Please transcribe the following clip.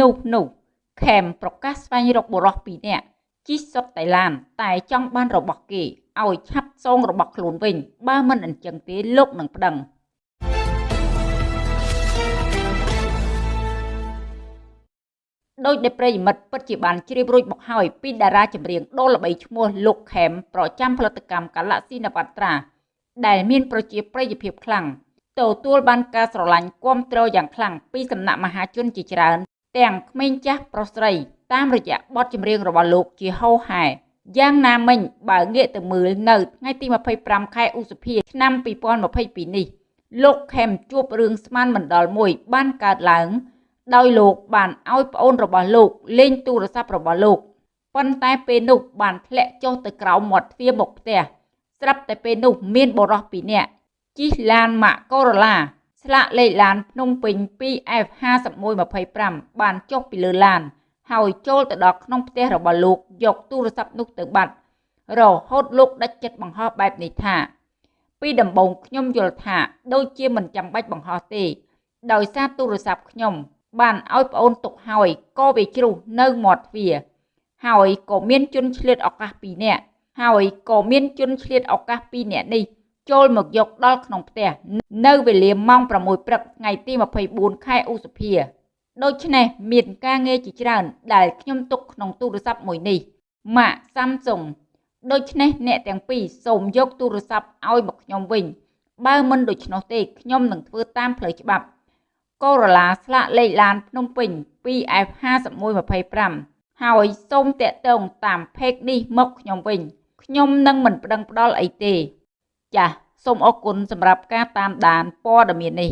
នោះនោះខេមប្រកាសស្វែងរកបុរសពីរនាក់ជិះសុតតៃឡាន តែចង់បានរបស់គេឲ្យឆាប់សងរបស់ខ្លួនវិញ បើមិនអញ្ចឹងទេលោកនឹងប្តឹងដោយដែលប្រិយមិត្តពិតជាបានជ្រាបរួចមកហើយពីតារាចម្រៀងដ៏ល្បីឈ្មោះលោកខេមប្រចាំផលិតកម្ម Galaxy Navatra ដែលមានប្រជាប្រិយភាពខ្លាំងទទួលបានការស្រឡាញ់គាំទ្រយ៉ាងខ្លាំងពីសំណាក់មហាជនជាច្រើន ទាំងក្មេងចាស់ប្រុសស្រី តាមរយៈបទចម្រៀងរបស់លោកជាហូរហែយ៉ាងណាមិញបើងាកទៅមើលនៅថ្ងៃទី25ខែឧសភាឆ្នាំ2022នេះលោកខេមជួបរឿងស្មានមិនដល់មួយបានកើតឡើង ដោយលោកបានឲ្យប្អូនរបស់លោកលេងទូរស័ព្ទរបស់លោកប៉ុន្តែពេលនោះបានធ្លាក់ចុះទៅក្រោមមាត់ទ្វារមុខផ្ទះស្រាប់តែពេលនោះមានបរិសពីរនាក់ជិះឡានម៉ាកកូរ៉ូឡា ស្លាកលេខឡានភ្នំពេញ 2F5125 បានចុះពីលើឡាន ហើយចូលទៅដល់ក្នុងផ្ទះរបស់លោកយកទូរស័ព្ទនោះទៅបាត់រហូតលោកដាច់ចិត្តបង្ហោះបែបនេះថា ពីដំបូងខ្ញុំយល់ថាដូចជាមិនចាំបាច់បង្ហោះទេ ដោយសារទូរស័ព្ទខ្ញុំ បានឲ្យប្អូនទុកហើយក៏វាជ្រុះនៅមាត់ទ្វារហើយក៏មានជនឆ្លៀតឱកាស2នាក់ហើយក៏មានជនឆ្លៀតឱកាស2នាក់នេះ ចូលមកយកដល់ក្នុងផ្ទះនៅវេលាម៉ោង6ព្រឹកថ្ងៃទី24ខែឧសភាដូច្នេះមានការងារជាច្រើន ដែលខ្ញុំទុកក្នុងទូរស័ព្ទមួយនេះម៉ាក Samsung ដូច្នេះអ្នកទាំងពីរសូមយកទូរស័ព្ទឲ្យមកខ្ញុំវិញបើមិនដូច្នោះទេខ្ញុំនឹងធ្វើតាមផ្លូវច្បាប់កូរ៉ូឡាស្លាកលេខឡានភ្នំពេញ 2F5125 ហើយសូមតាក់ទងតាមផេកនេះមកខ្ញុំវិញខ្ញុំនឹងមិនប្តឹងផ្តល់អីទេ ចាសសូមអរគុណសម្រាប់ការតាមដានព័ត៌មាននេះ